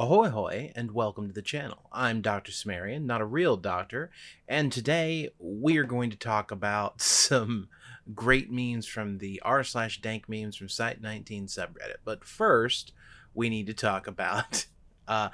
Ahoy hoy and welcome to the channel. I'm Dr. Sumerian, not a real doctor, and today we are going to talk about some great memes from the r slash dank memes from Site19 subreddit. But first, we need to talk about uh,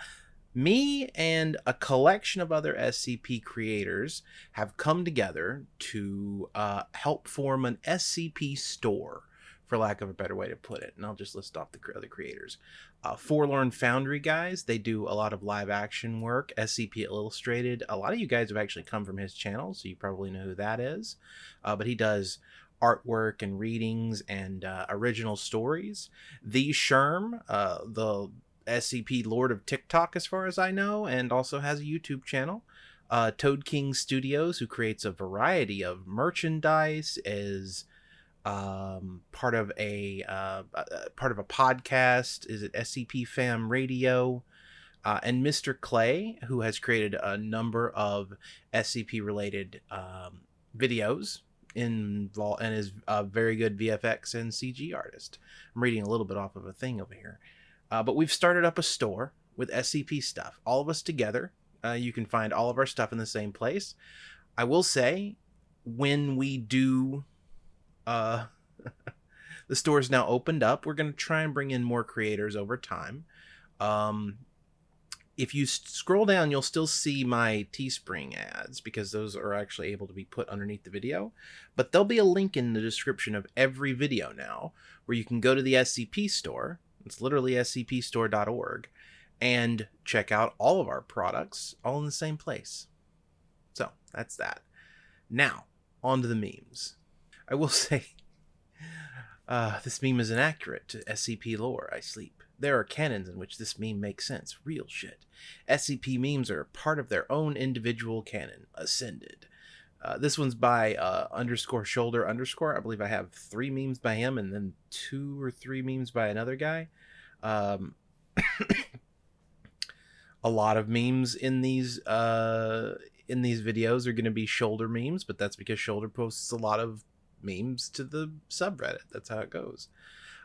me and a collection of other SCP creators have come together to uh, help form an SCP store for lack of a better way to put it. And I'll just list off the other creators. Uh, Forlorn Foundry guys, they do a lot of live action work. SCP Illustrated, a lot of you guys have actually come from his channel, so you probably know who that is. Uh, but he does artwork and readings and uh, original stories. The Sherm, uh, the SCP Lord of TikTok, as far as I know, and also has a YouTube channel. Uh, Toad King Studios, who creates a variety of merchandise, is um, part of a uh, uh, part of a podcast. Is it SCP Fam Radio? Uh, and Mr. Clay, who has created a number of SCP related um, videos involved and is a very good VFX and CG artist. I'm reading a little bit off of a thing over here. Uh, but we've started up a store with SCP stuff, all of us together. Uh, you can find all of our stuff in the same place. I will say, when we do uh, the is now opened up. We're going to try and bring in more creators over time. Um, if you scroll down, you'll still see my Teespring ads because those are actually able to be put underneath the video. But there'll be a link in the description of every video now where you can go to the SCP store. It's literally scpstore.org and check out all of our products all in the same place. So that's that. Now, on to the memes. I will say, uh, this meme is inaccurate to SCP lore. I sleep. There are canons in which this meme makes sense. Real shit. SCP memes are part of their own individual canon. Ascended. Uh, this one's by uh, underscore shoulder underscore. I believe I have three memes by him and then two or three memes by another guy. Um, a lot of memes in these uh, in these videos are going to be shoulder memes, but that's because shoulder posts a lot of memes to the subreddit. That's how it goes.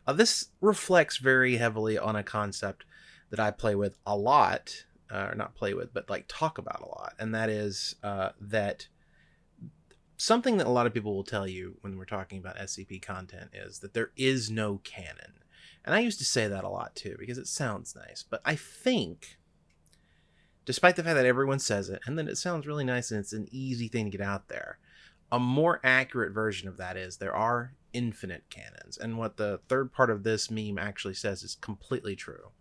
Uh, this reflects very heavily on a concept that I play with a lot, uh, or not play with, but like talk about a lot, and that is uh, that something that a lot of people will tell you when we're talking about SCP content is that there is no canon. And I used to say that a lot too because it sounds nice, but I think despite the fact that everyone says it and then it sounds really nice and it's an easy thing to get out there a more accurate version of that is there are infinite canons. And what the third part of this meme actually says is completely true.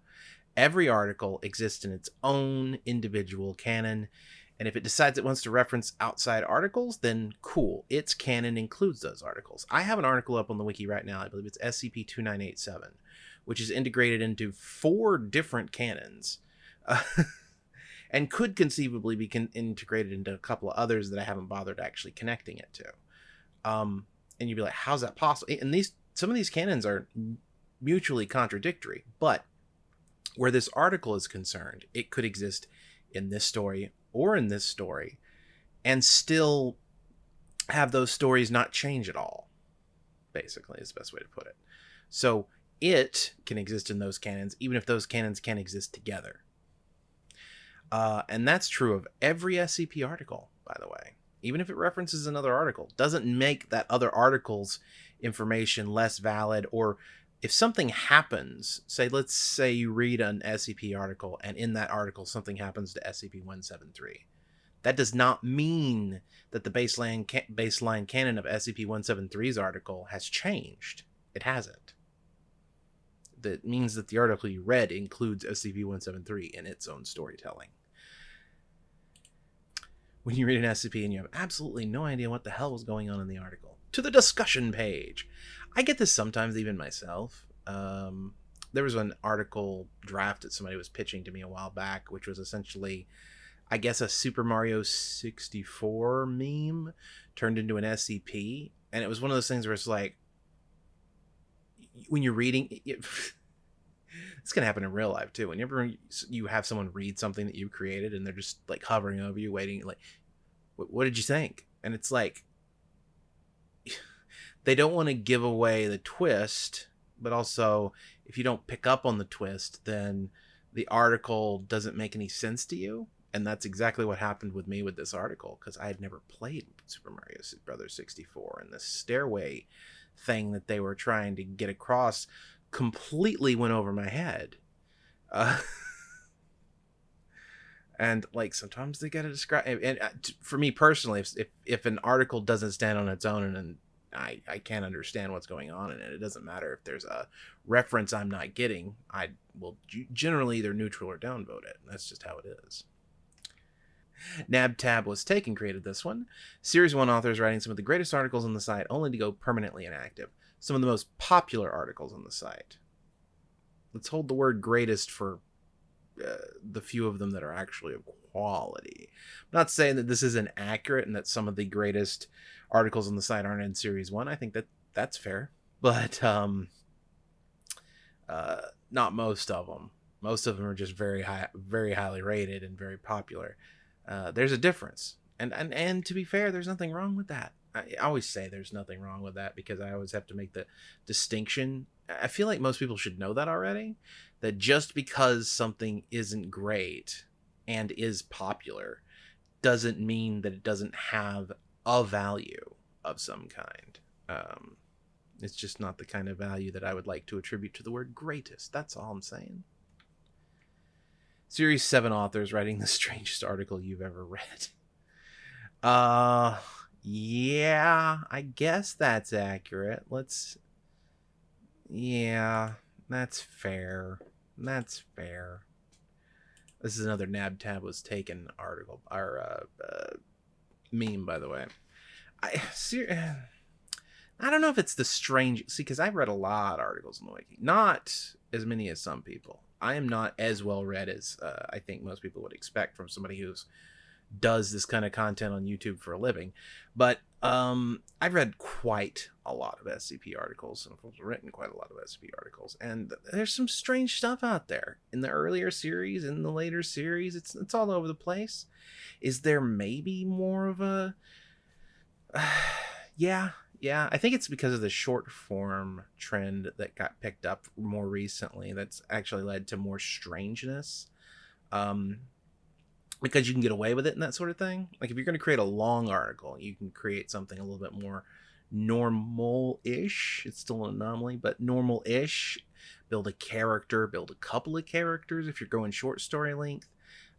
Every article exists in its own individual canon. And if it decides it wants to reference outside articles, then cool. Its canon includes those articles. I have an article up on the wiki right now. I believe it's SCP 2987, which is integrated into four different canons. Uh, and could conceivably be con- integrated into a couple of others that I haven't bothered actually connecting it to. Um, and you'd be like, how's that possible? And these some of these canons are mutually contradictory, but where this article is concerned, it could exist in this story or in this story and still have those stories not change at all. Basically, is the best way to put it. So it can exist in those canons, even if those canons can't exist together. Uh, and that's true of every SCP article, by the way. Even if it references another article, doesn't make that other article's information less valid. Or if something happens, say, let's say you read an SCP article, and in that article something happens to SCP 173. That does not mean that the baseline ca- baseline canon of SCP 173's article has changed. It hasn't. That means that the article you read includes SCP 173 in its own storytelling when you read an SCP and you have absolutely no idea what the hell was going on in the article. To the discussion page. I get this sometimes even myself. Um, there was an article draft that somebody was pitching to me a while back, which was essentially, I guess, a Super Mario 64 meme turned into an SCP. And it was one of those things where it's like, when you're reading, it, it's gonna happen in real life too. Whenever you have someone read something that you created and they're just like hovering over you, waiting, like, what, what did you think? And it's like they don't want to give away the twist, but also if you don't pick up on the twist, then the article doesn't make any sense to you and that's exactly what happened with me with this article because I had never played Super Mario Brothers 64 and the stairway thing that they were trying to get across completely went over my head. Uh, and like sometimes they gotta describe and uh, for me personally if, if, if an article doesn't stand on its own and, and I, I can't understand what's going on in it. It doesn't matter if there's a reference I'm not getting. I will generally either neutral or downvote it. That's just how it is. NabTab was taken created this one. Series 1 authors writing some of the greatest articles on the site only to go permanently inactive. Some of the most popular articles on the site. Let's hold the word greatest for uh, the few of them that are actually of quality. I'm not saying that this isn't accurate and that some of the greatest articles on the site aren't in series 1. I think that that's fair. But um uh not most of them. Most of them are just very high very highly rated and very popular. Uh, there's a difference, and and and to be fair, there's nothing wrong with that. I always say there's nothing wrong with that because I always have to make the distinction. I feel like most people should know that already. That just because something isn't great and is popular doesn't mean that it doesn't have a value of some kind. Um, it's just not the kind of value that I would like to attribute to the word greatest. That's all I'm saying. Series 7 authors writing the strangest article you've ever read. Uh, yeah, I guess that's accurate. Let's. Yeah, that's fair. That's fair. This is another Nab Tab was taken article or uh, uh, meme, by the way. I ser- I don't know if it's the strange. See, because I've read a lot of articles in the wiki, not as many as some people. I am not as well read as uh, I think most people would expect from somebody who's does this kind of content on YouTube for a living. But um, I've read quite a lot of SCP articles and I've written quite a lot of SCP articles, and there's some strange stuff out there in the earlier series, in the later series. It's it's all over the place. Is there maybe more of a? Yeah, yeah, I think it's because of the short form trend that got picked up more recently that's actually led to more strangeness. Um, because you can get away with it and that sort of thing. Like if you're going to create a long article, you can create something a little bit more normal-ish. It's still an anomaly, but normal-ish. Build a character, build a couple of characters if you're going short story length.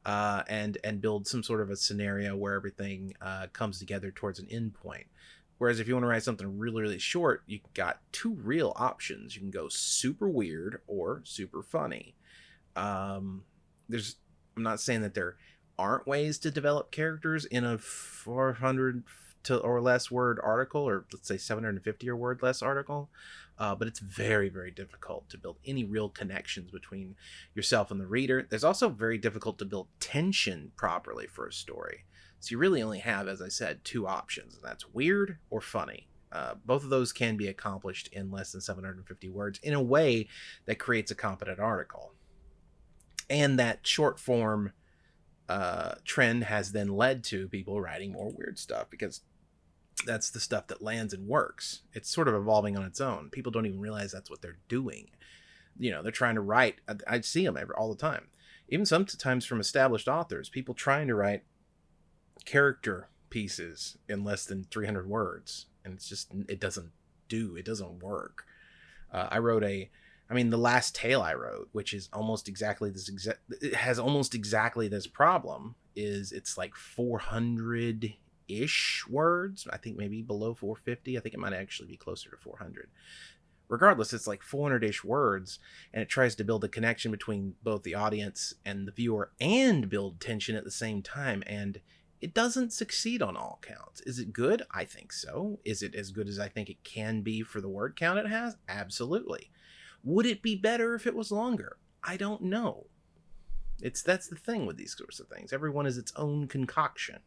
Uh, and and build some sort of a scenario where everything uh, comes together towards an endpoint. Whereas if you want to write something really, really short, you got two real options. You can go super weird or super funny. Um, there's, I'm not saying that there aren't ways to develop characters in a 400 to or less word article, or let's say 750 or word less article. Uh, but it's very, very difficult to build any real connections between yourself and the reader. There's also very difficult to build tension properly for a story. So you really only have, as I said, two options, and that's weird or funny. Uh, both of those can be accomplished in less than 750 words in a way that creates a competent article. And that short form uh, trend has then led to people writing more weird stuff because that's the stuff that lands and works. It's sort of evolving on its own. People don't even realize that's what they're doing. You know, they're trying to write. I, I see them every, all the time. Even sometimes from established authors, people trying to write character pieces in less than 300 words and it's just it doesn't do it doesn't work uh, i wrote a i mean the last tale i wrote which is almost exactly this exact it has almost exactly this problem is it's like 400 ish words i think maybe below 450 i think it might actually be closer to 400 regardless it's like 400ish words and it tries to build a connection between both the audience and the viewer and build tension at the same time and it doesn't succeed on all counts. Is it good? I think so. Is it as good as I think it can be for the word count it has? Absolutely. Would it be better if it was longer? I don't know. It's that's the thing with these sorts of things. Everyone is its own concoction,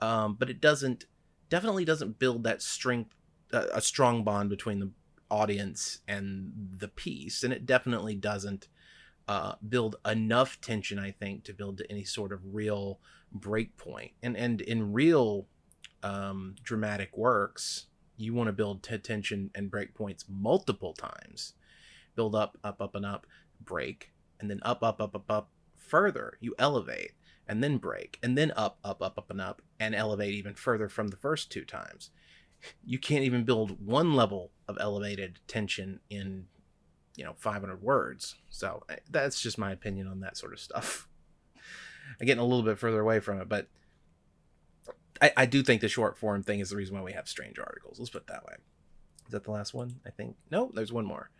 um, but it doesn't definitely doesn't build that strength, uh, a strong bond between the audience and the piece, and it definitely doesn't uh, build enough tension. I think to build to any sort of real breakpoint. And and in real um, dramatic works, you want to build t- tension and breakpoints multiple times. Build up, up, up, and up, break, and then up, up, up, up, up. Further, you elevate and then break and then up, up, up, up, and up, and elevate even further from the first two times. You can't even build one level of elevated tension in, you know, 500 words. So eh, that's just my opinion on that sort of stuff. I'm getting a little bit further away from it, but I, I do think the short form thing is the reason why we have strange articles. Let's put it that way. Is that the last one? I think. No, there's one more.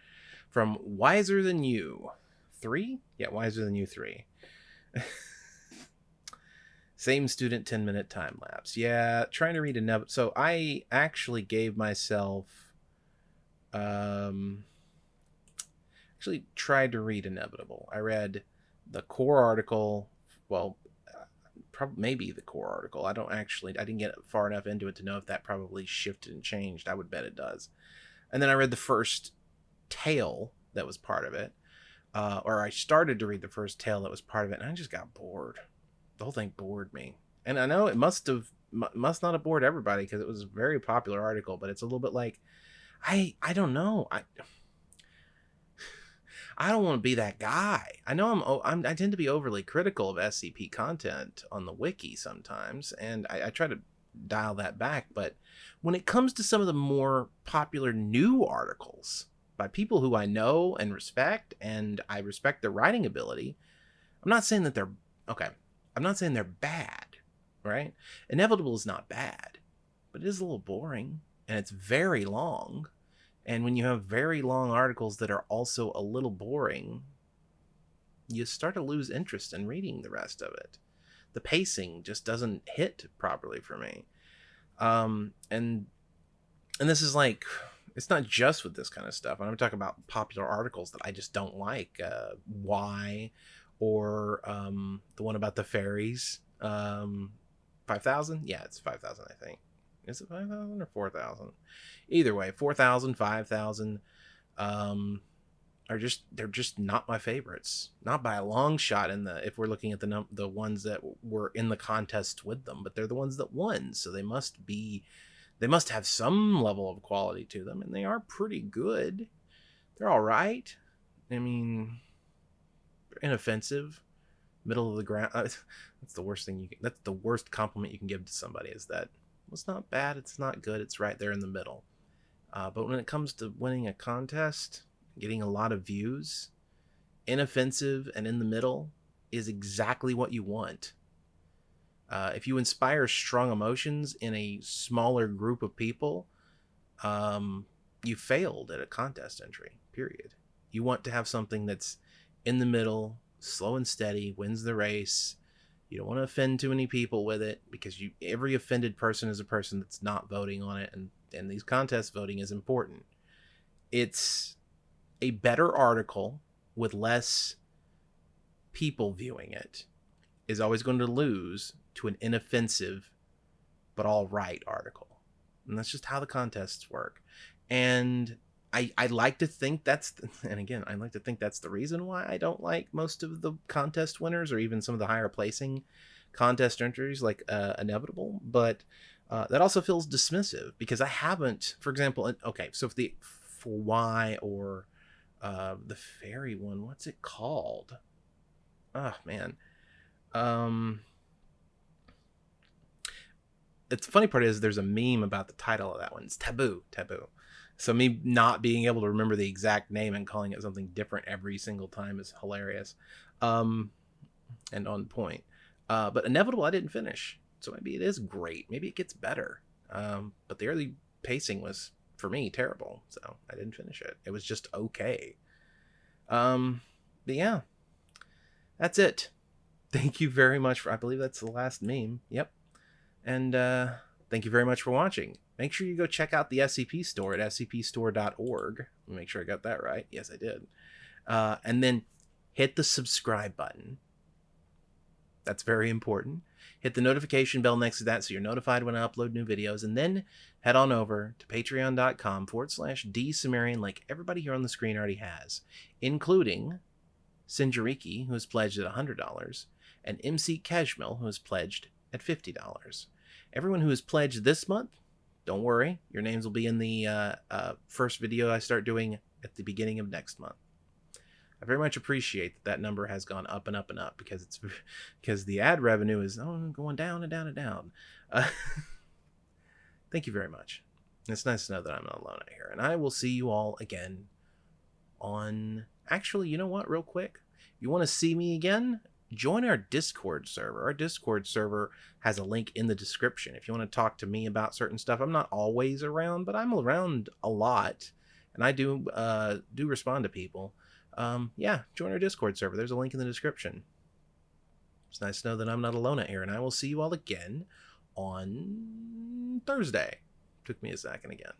From Wiser Than You. Three? Yeah, Wiser Than You three. Same student 10 minute time lapse. Yeah, trying to read a So I actually gave myself um actually tried to read Inevitable. I read the core article, well, probably maybe the core article. I don't actually I didn't get far enough into it to know if that probably shifted and changed. I would bet it does. And then I read the first tale that was part of it. Uh, or I started to read the first tale that was part of it, and I just got bored. The whole thing bored me, and I know it must have must not have bored everybody because it was a very popular article. But it's a little bit like, I I don't know. I I don't want to be that guy. I know I'm, I'm I tend to be overly critical of SCP content on the wiki sometimes, and I, I try to dial that back. But when it comes to some of the more popular new articles by people who I know and respect, and I respect their writing ability, I'm not saying that they're okay. I'm not saying they're bad, right? Inevitable is not bad, but it is a little boring and it's very long and when you have very long articles that are also a little boring, you start to lose interest in reading the rest of it. The pacing just doesn't hit properly for me. Um, and and this is like it's not just with this kind of stuff. I'm talking about popular articles that I just don't like. Uh, why, or um, the one about the fairies. Um, five thousand? Yeah, it's five thousand. I think. Is it 5,000 or 4,000? Either way, 4,000, 5,000 um, are just, they're just not my favorites. Not by a long shot in the, if we're looking at the num- the ones that were in the contest with them, but they're the ones that won. So they must be, they must have some level of quality to them. And they are pretty good. They're all right. I mean, inoffensive, middle of the ground. that's the worst thing you can, that's the worst compliment you can give to somebody is that it's not bad, it's not good, it's right there in the middle. Uh, but when it comes to winning a contest, getting a lot of views, inoffensive and in the middle is exactly what you want. Uh, if you inspire strong emotions in a smaller group of people, um, you failed at a contest entry, period. You want to have something that's in the middle, slow and steady, wins the race, you don't want to offend too many people with it because you every offended person is a person that's not voting on it and and these contest voting is important it's a better article with less people viewing it is always going to lose to an inoffensive but all right article. And that's just how the contests work. And I, I like to think that's the, and again I like to think that's the reason why I don't like most of the contest winners or even some of the higher placing contest entries like uh, inevitable. But uh, that also feels dismissive because I haven't for example okay so if the for why or uh, the fairy one what's it called? Oh man. Um it's funny part is there's a meme about the title of that one it's taboo taboo so me not being able to remember the exact name and calling it something different every single time is hilarious, um, and on point. Uh, but inevitable, I didn't finish, so maybe it is great. Maybe it gets better. Um, but the early pacing was for me terrible, so I didn't finish it. It was just okay. Um, but yeah, that's it. Thank you very much for. I believe that's the last meme. Yep. And uh, thank you very much for watching make sure you go check out the SCP store at scpstore.org. Make sure I got that right. Yes, I did. Uh, and then hit the subscribe button. That's very important. Hit the notification bell next to that so you're notified when I upload new videos. And then head on over to patreon.com forward slash dsumerian like everybody here on the screen already has, including Sinjariki, who has pledged at $100, and MC Keshmil, who has pledged at $50. Everyone who has pledged this month don't worry, your names will be in the uh, uh, first video I start doing at the beginning of next month. I very much appreciate that that number has gone up and up and up because it's because the ad revenue is oh, going down and down and down. Uh, thank you very much. It's nice to know that I'm not alone out here, and I will see you all again on. Actually, you know what? Real quick, you want to see me again? Join our Discord server. Our Discord server has a link in the description. If you want to talk to me about certain stuff, I'm not always around, but I'm around a lot, and I do uh, do respond to people um, yeah, join our Discord server. There's a link in the description. It's nice to know that I'm not alone out here, and I will see you all again on Thursday. Took me a second again.